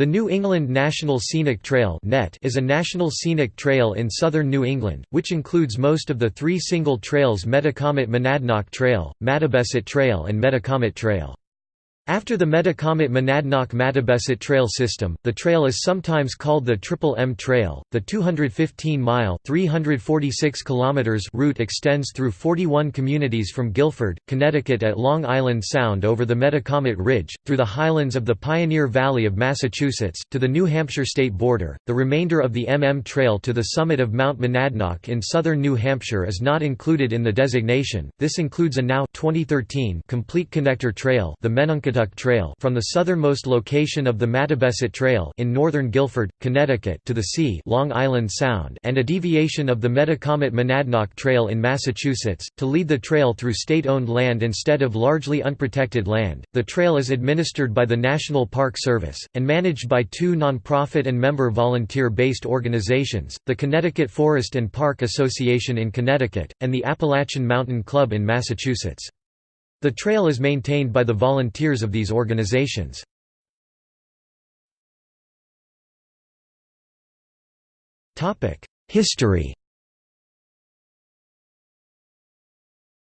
The New England National Scenic Trail is a national scenic trail in southern New England, which includes most of the three single trails Metacomet Monadnock Trail, Mattabesett Trail and Metacomet Trail. After the Metacomet Monadnock Mattabesett Trail system, the trail is sometimes called the Triple M Trail. The 215-mile (346 kilometers) route extends through 41 communities from Guilford, Connecticut at Long Island Sound over the Metacomet Ridge, through the highlands of the Pioneer Valley of Massachusetts, to the New Hampshire state border. The remainder of the MM Trail to the summit of Mount Monadnock in southern New Hampshire is not included in the designation. This includes a now 2013 complete connector trail, the Trail from the southernmost location of the Mattabesett Trail in northern Guilford, Connecticut to the sea Long Island Sound and a deviation of the Metacomet Monadnock Trail in Massachusetts, to lead the trail through state-owned land instead of largely unprotected land. The trail is administered by the National Park Service, and managed by two non-profit and member volunteer-based organizations, the Connecticut Forest and Park Association in Connecticut, and the Appalachian Mountain Club in Massachusetts. The trail is maintained by the volunteers of these organizations. History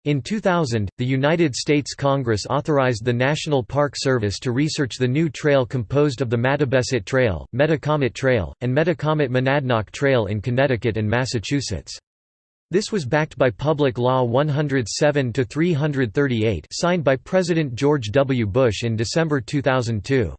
In 2000, the United States Congress authorized the National Park Service to research the new trail composed of the Mattabesett Trail, Metacomet Trail, and Metacomet Monadnock Trail in Connecticut and Massachusetts. This was backed by Public Law 107-338 signed by President George W. Bush in December 2002.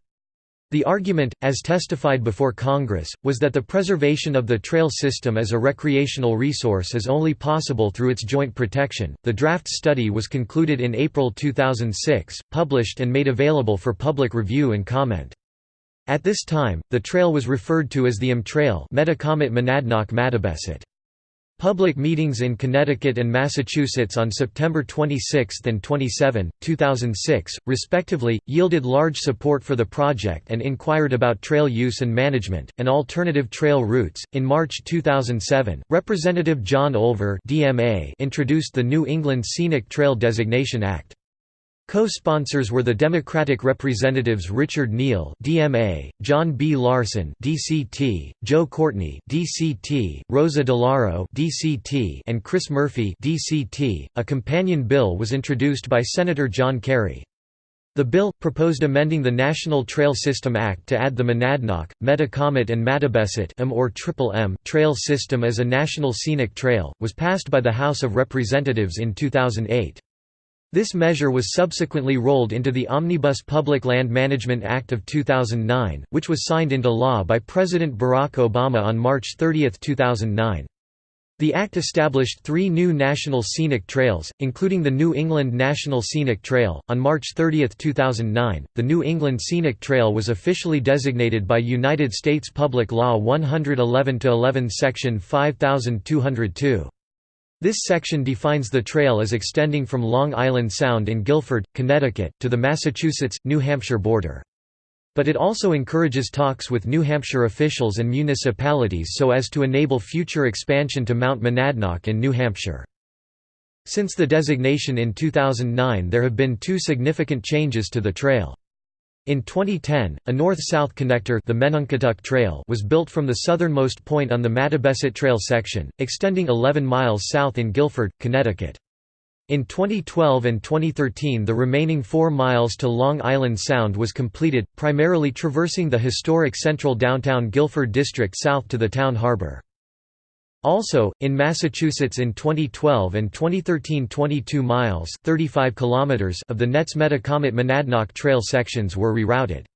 The argument, as testified before Congress, was that the preservation of the trail system as a recreational resource is only possible through its joint protection. The draft study was concluded in April 2006, published and made available for public review and comment. At this time, the trail was referred to as the M Trail Metacomet Monadnock Mattabesett. Public meetings in Connecticut and Massachusetts on September 26 and 27, 2006, respectively, yielded large support for the project and inquired about trail use and management, and alternative trail routes. In March 2007, Representative John Olver introduced the New England Scenic Trail Designation Act. Co-sponsors were the Democratic representatives Richard Neal (DMA), John B. Larson (DCT), Joe Courtney (DCT), Rosa DeLauro (DCT), and Chris Murphy (DCT). A companion bill was introduced by Senator John Kerry. The bill, proposed amending the National Trail System Act to add the Monadnock, Metacomet and Mattabesett M or Triple M trail system as a national scenic trail, was passed by the House of Representatives in 2008. This measure was subsequently rolled into the Omnibus Public Land Management Act of 2009, which was signed into law by President Barack Obama on March 30, 2009. The act established three new national scenic trails, including the New England National Scenic Trail. On March 30, 2009, the New England Scenic Trail was officially designated by United States Public Law 111 11 Section 5202. This section defines the trail as extending from Long Island Sound in Guilford, Connecticut, to the Massachusetts-New Hampshire border. But it also encourages talks with New Hampshire officials and municipalities so as to enable future expansion to Mount Monadnock in New Hampshire. Since the designation in 2009 there have been two significant changes to the trail. In 2010, a north-south connector the Trail was built from the southernmost point on the Mattabesett Trail section, extending 11 miles south in Guilford, Connecticut. In 2012 and 2013 the remaining 4 miles to Long Island Sound was completed, primarily traversing the historic central downtown Guilford district south to the town harbor. Also, in Massachusetts in 2012 and 2013 22 miles 35 kilometers of the NET's Metacomet Monadnock Trail sections were rerouted.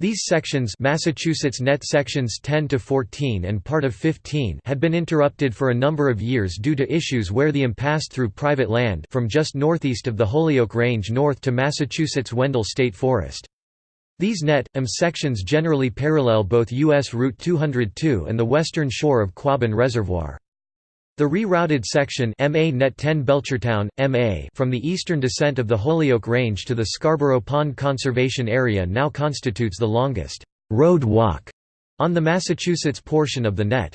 These sections Massachusetts Net sections 10 to 14 and part of 15 had been interrupted for a number of years due to issues where the impasse through private land from just northeast of the Holyoke Range north to Massachusetts Wendell State Forest. These net, M sections generally parallel both U.S. Route 202 and the western shore of Quabbin Reservoir. The rerouted section MA Net 10 Belchertown, MA from the eastern descent of the Holyoke Range to the Scarborough Pond Conservation Area now constitutes the longest road walk on the Massachusetts portion of the net.